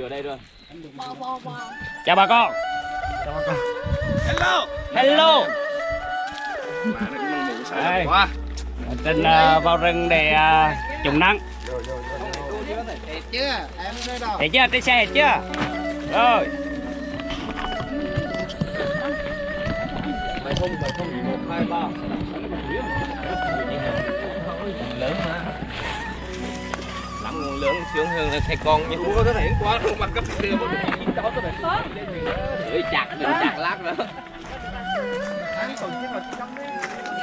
Chưa đây rồi. chào bà con Hello. hello Mà nó cũng mù sợ Đây. trên à, vào rừng để à, chống nắng Thiệt chưa? Em đây đâu? thấy chưa trên xe hết chưa rồi Mày không mày không một hai ba. Lớn mà. Lớn sướng hơn là thầy con cũng có cái thể quá không? Bằng cấp một cái gì đó cái này. Để chặt đừng chặt lát nữa.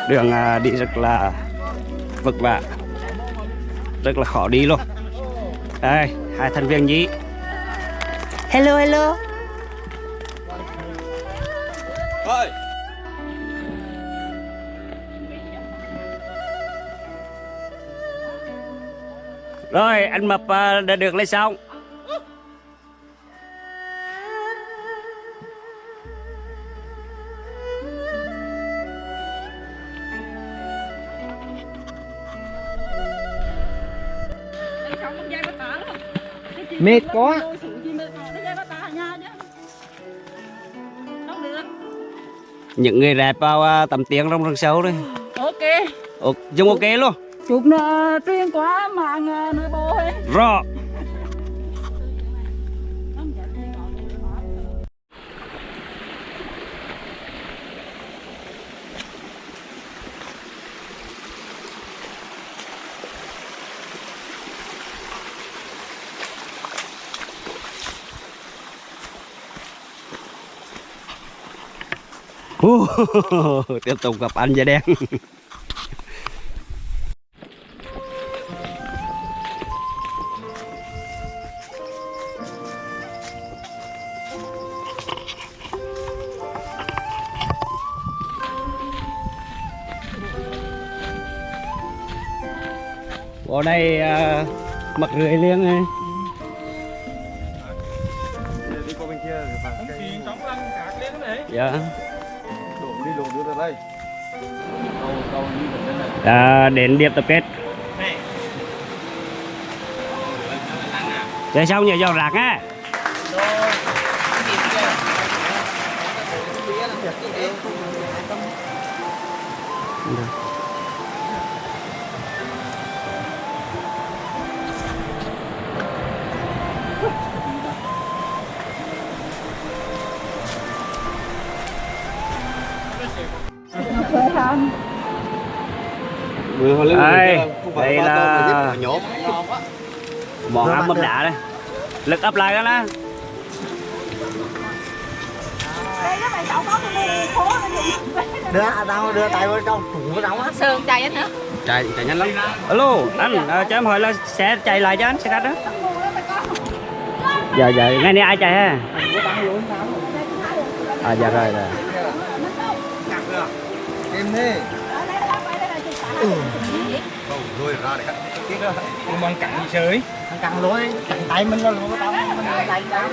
đường à, đi rất là vất vả. Rất là khó đi luôn. Đây hai thành viên nhí. Hello hello. Ơi. Rồi anh mập à, đã được lên xong Mệt quá. những người đẹp vào à, tầm tiếng trong rừng sâu đấy. Ok. Ồ, dùng ok luôn. Chụp nó truyền qua mạng rõ. Ồ, tiếp tục gặp anh da đen. đây uh, cầu đi vào đây này À, đến điểm tập kết. Chơi xong nhờ dọn rạc á. Lên Đây, không phải đây là- Món ăn mâm đá đây. Lực ấp lại đó. dùng Đưa đâu đưa tay vào trong tủ vào trong á. sườn chạy anh hả Chạy chạy nhanh lắm. Alo, anh à, cho em hỏi là sẽ chạy lại cho anh xe khách đó. Dạ dạ, ngay này ai chạy ha? À dạ rồi rồi. Em đi. rồi ra để cắt Cùng bằng cặn gì sới. Thằng căng lối, căng tay mình là lối tao mình đánh đá.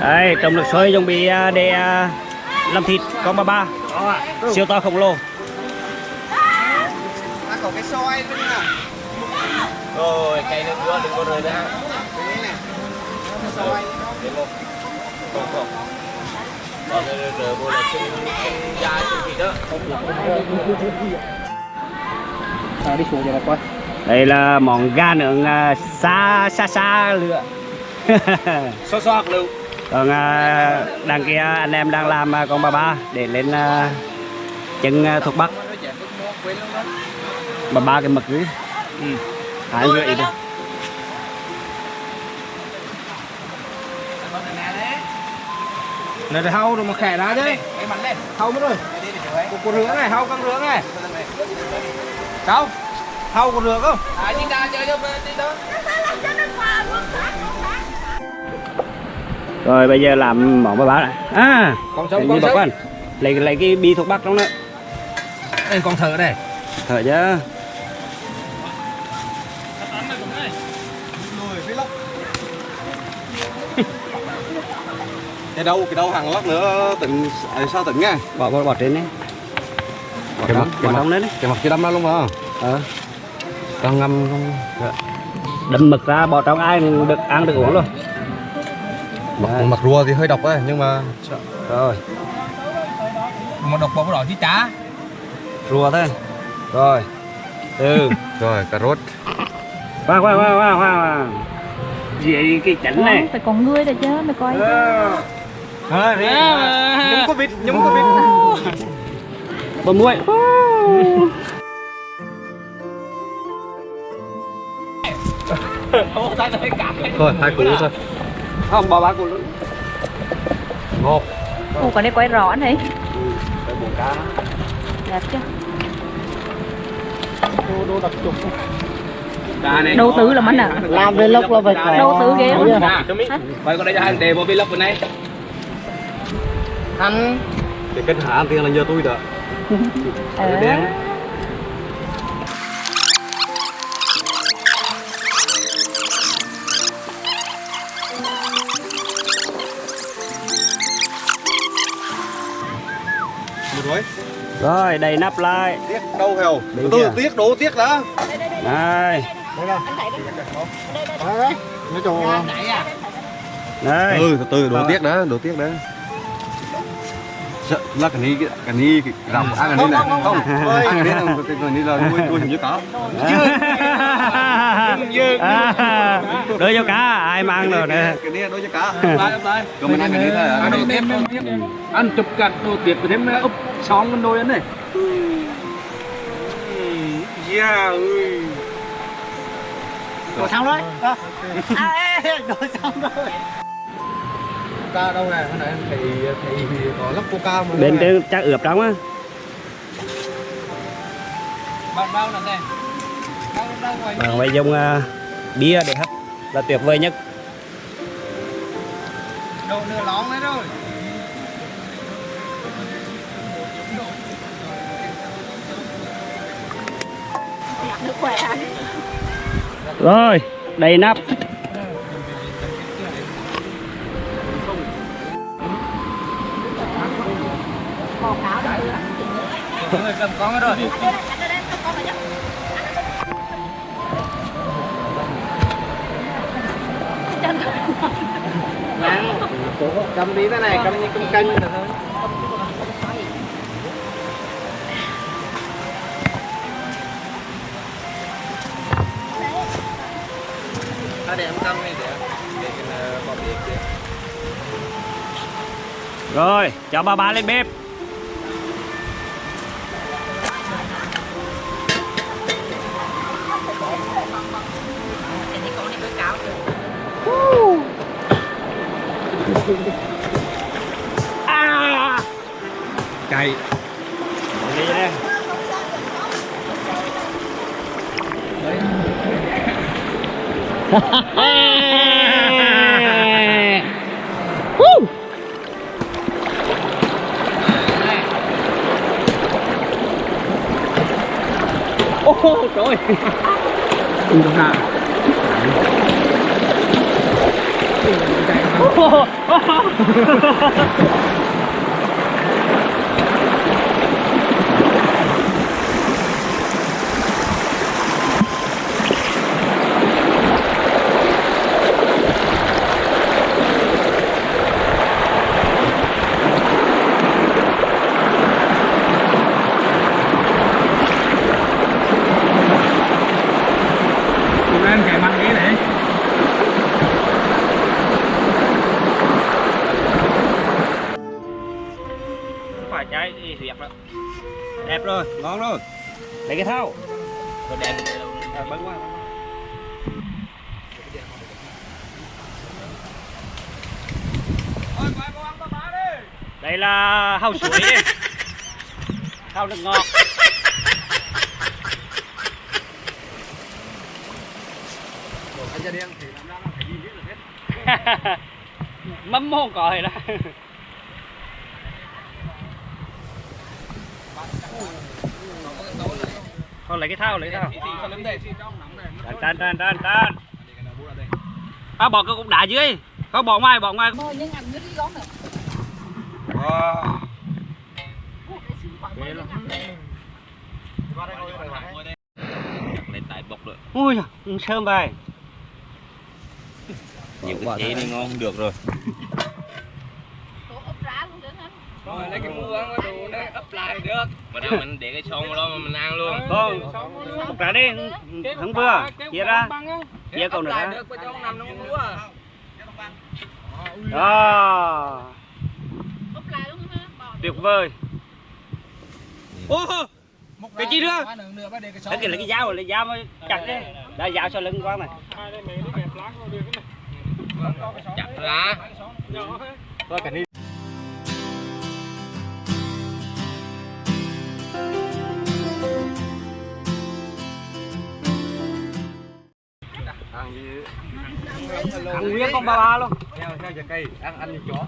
Đây, trồng được xoay chuẩn bị à, để à, làm thịt con ba ba. Siêu to khổng lồ. Nó còn cái xoay bên nè. Rồi, cây nước nữa đừng có rơi ra. Này. Rồi, để một. Không không. Còn rơi rơi vô là chân chân dài chân vịt đó. À, đi xuống cho nó coi. Đây là món gà nướng xa xa xa lửa. Xóa xóa lưu. Còn à, đằng kia anh em đang làm à, con ba ba để lên à, chân thuộc bắc. Ba ba cái mực dưới. Ừ. Hai rưỡi thôi. Này hâu rồi mà khẻ ra chứ. Hâu mất rồi. Đi đi. Một con rửa này, hâu con rửa này. Sao? Hâu con rửa không? À, đi ra chơi cho đi đó. Rồi bây giờ làm món ba ba này. À, Con sống, con sống. Lấy lấy cái bi thuộc bắc trong đó. Đây con thợ đây. Thở chứ. Cái đâu cái đâu hàng lắc nữa tỉnh à, sao tỉnh nghe Bỏ bỏ, bỏ trên đấy. bỏ Cái mặt- cái mặt- đấy đi. cái mặt kia đâm ra luôn mà. Ờ. Đang ngâm trong đâm mực ra bỏ trong ai được ăn được uống luôn. Mặt, Đấy. mặt rùa thì hơi độc ấy nhưng mà rồi. Một độc bóng đỏ chứ chả. Rùa thôi. Rồi. Từ. Rồi cà rốt. Khoan khoan khoan khoan khoan gì cái chảnh này? Phải còn ngươi rồi chứ mày coi Ờ, thế nhúng có vịt nhúng có vịt. Bơm muối thôi hai củ thôi. Không bỏ ba củ luôn. Ngon. Ủa còn đây quay rõ này. Phải bổ cá. Đẹp chưa? Cá này Đầu tư là mắn à? làm về lúc là phải có Đầu tư ghê Vậy còn đây cho anh đề bộ vlog bên này ăn để kết hả ăn tiền là nhờ tôi đó. Ờ. đen. Rồi. Rồi đầy nắp lại. Tiếc đâu heo Bên tôi kia. tiếc đổ tiếc đã. Đây đấy đấy. Nói chung đây ừ từ từ đổ tiếc đã đổ tiếc đã Sợ, là cái này cái này cái rằm ăn cái này này. không ăn cái này là cái này là nuôi nuôi hình như cá đưa cho cá ai mang rồi nè. Cái này đối với cá. Lại lại còn mình ăn cái này thôi Đồ tiếp đồ tiếp Ăn chụp cặt đồ tiếp với thêm úp xong con đôi này. Yeah ơi. Đổ xong rồi. À, ê, đổ xong rồi ca đâu này? Cái này thầy thầy có lắp coca mà. Bên trên chắc ướp trong á. Bạn bao lần này? Bao bao ngoài Bằng vậy dùng uh, bia để hấp là tuyệt vời nhất. Đồ nửa lón đấy rồi khỏe. Rồi đầy nắp rồi cầm đi thế này cầm như cầm canh là thôi à để em cầm đi để để cái bỏ đi kia rồi cho ba ba lên bếp. À chạy đi đây Ô trời ơi. Đừng có hạ. Tụi là hàu suối đi. Hàu nước ngọt. Anh ra đen thì làm ra nó phải đi biết được hết mắm mông còi đó. Thôi lấy cái thau lấy cái thau này tan tan tan tan. À bỏ cái cục đá dưới. Không bỏ ngoài bỏ ngoài. Thôi nhưng ăn như đi gón này wow. Ghê lắm. Lên tại bọc rồi. Ui sơm bài. Nhiều cái chế này ngon không được rồi. Rồi lấy cái mua ăn đồ nó ấp lại được. Mà đâu mình để cái xong đó mà mình ăn luôn. con một trả đi. Thằng vừa. chia ra. chia còn nữa. à. đó. Tuyệt vời. Ô cái gì nữa để cái là cái dao là dao mới chặt đấy. Đã dao sau lưng quá này. Chặt ra. ăn gì ăn nguyên con ba ba luôn. Theo theo giờ cây ăn ăn như chó.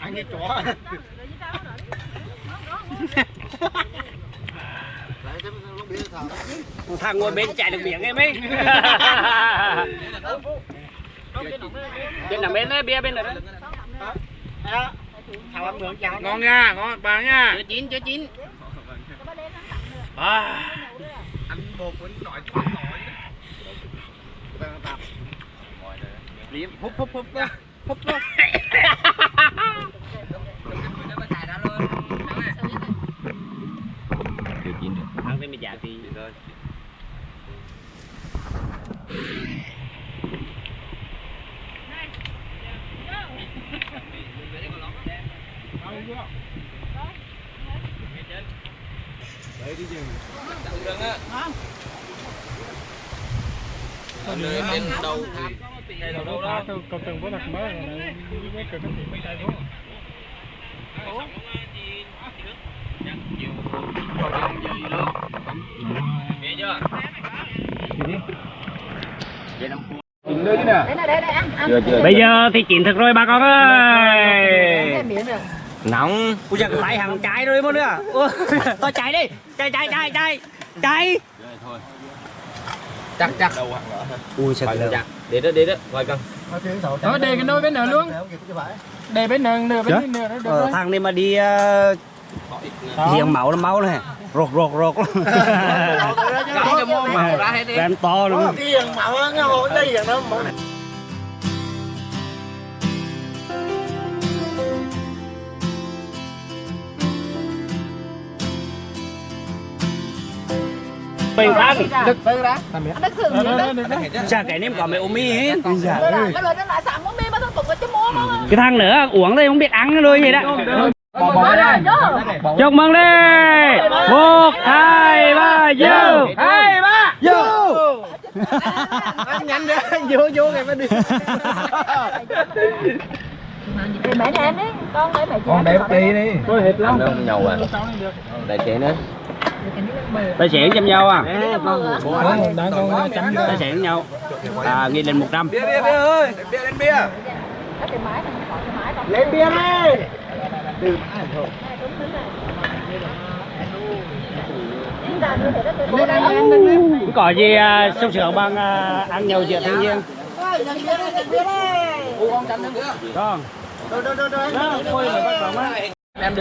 Anh như chó thằng ngồi bên chạy được biển em ấy. Bên nằm bên đấy bia bên này đấy. Ăn ngon nha ngon bà nha. Chưa chín chưa chín. À. anh bột vẫn nổi liếm húp húp húp ra húp húp dạ thì Nơi bên đầu tháp. Đầu đâu đó. Nghe chưa? nơi nè Đây này, đây. Chưa chưa. Bây giờ thì chín thực rồi bà con ơi. Nóng. ui giời lại hàng trái rồi mất nữa tôi chạy đi chạy chạy chạy chạy chạy Chắc chắc. ui sợ Chắc. Để đó để đó. Coi con. Thôi để cái nồi bên nửa luôn để bên nửa nửa bên nửa đó được ờ, rồi thằng này mà đi giếng máu là máu này rột rột rột ra. Ram to luôn. Tiền mạo nó ngồi đây vậy nó mạo bình thang đực tới đó Anh đã khử miệng đấy. chả cái nêm có mẹ ôm mi hết nó cái thằng nữa uống đây không biết ăn rồi vậy đó chúc mừng đi. Một hai ba vô. Hai ba. Vô. Anh nhanh đi vô vô ngày mới đi. Để mẹ em đi. Con để mẹ chị. con đẹp tí đi. tôi hết lắm. Không nhầu à. Đại chế nữa. tài xỉn chăm nhau à? Tài xỉn nhau à ghi lên 100 bia bia bia ơi. Bia lên bia. Này, lên bia đi Đó, cô đang ăn. có gì à, sung sướng bằng à, ăn nhau giữa thiên nhiên? Con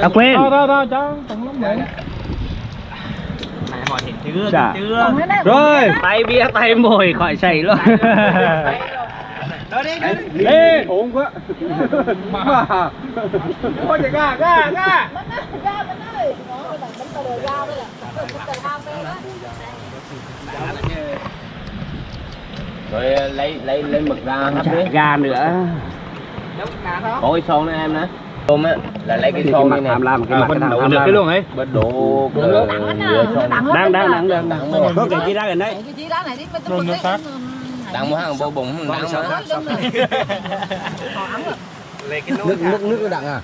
à quên. Thôi thôi cho tổng lắm vậy chưa chưa. Còn cái này- rồi. Tay bia tay mồi khỏi sảy luôn đi ổn quá mà thôi chạy ga ga ga Bên đó, ra bên đó đi. Đó, bánh ra là. Bánh đây đó. Rồi lấy lấy lấy mực ra hấp đi. gà nữa cái son này em nè. Tôm á là lấy cái son mặt này tham lam cái mặt đổ tham được lam cái luôn ấy. Bớt đổ cái nhựa son. đang đang đang đang đang có cái gì ra gần đấy Cái chi đó này đi bên tôi một cái. Đang mua hàng bô bụng không đang mà. Đó, lưng này. Còn ấm rồi. nước nước nước nó đặng à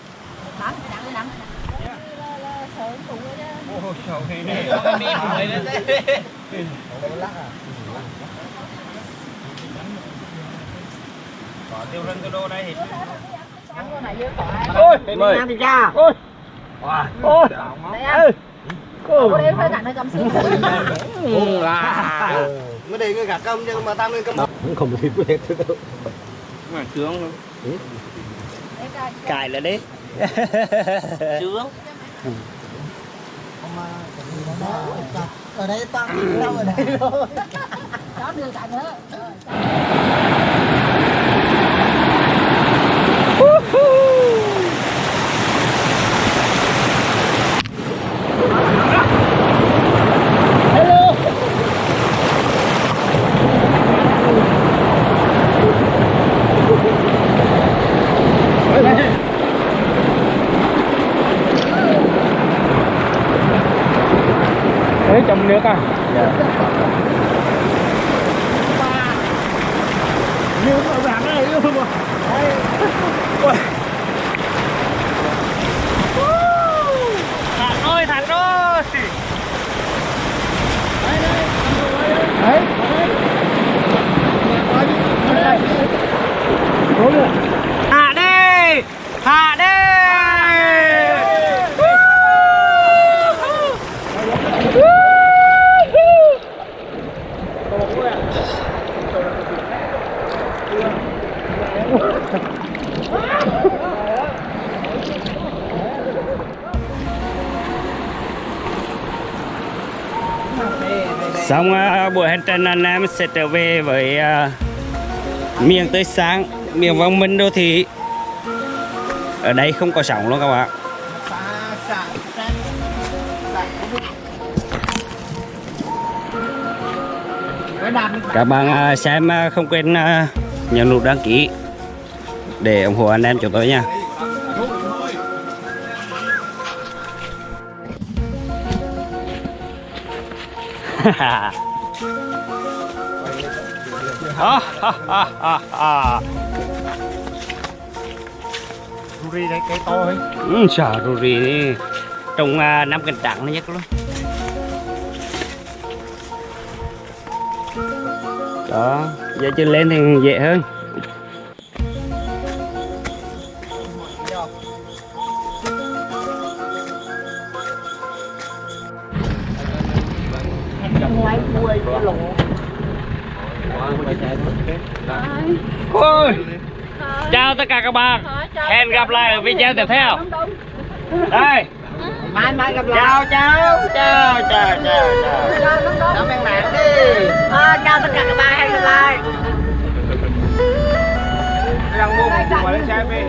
Đắng, đắng, đắng. Sợ tụi đó. tiêu rân tiêu đô đây thì Ăn con này vô khỏi. ôi mời thì cha ôi ôi Đây ăn. Cô đây phải nặng hơi cầm xíu. Mới đi ngươi gạt cơm nhưng mà tao ngươi cơm không biết biết đâu mà sướng luôn coi. cài là đấy sướng ở đây tăng đâu ở đây rồi đó đường cảnh nữa đấy trong nước à như ở rạng này luôn mà thẳng ơi thẳng rồi đấy hạ đi hạ đi xong à, buổi hành trình anh em sẽ trở về với à, miền tươi sáng miền văn minh đô thị. Ở đây không có sóng luôn các bạn các bạn à, xem không quên nhấn nút đăng ký để ủng hộ anh em chúng tôi nha. Ruri đây cây to ấy. Ừ, sợ ruri đi. Trong à, năm cành trắng nó nhất luôn đó giờ chưa lên thì dễ hơn. Ôi, chào tất cả các bạn. Hẹn gặp lại ở video tiếp theo. Đây. Mai mai gặp lại. Chào chào chào chào chào chào. Ơn bạn đi. À, chào tất cả các bạn. Hẹn gặp lại. Đang mua một quả lên xe về